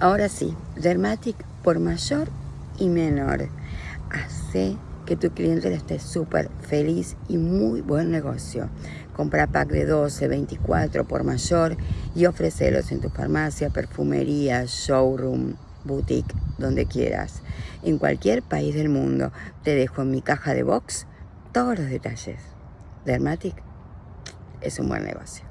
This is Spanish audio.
Ahora sí, Dermatic por mayor y menor. Hace que tu cliente esté súper feliz y muy buen negocio. Compra pack de 12, 24 por mayor y ofrecelos en tu farmacia, perfumería, showroom, boutique, donde quieras. En cualquier país del mundo. Te dejo en mi caja de box todos los detalles. Dermatic es un buen negocio.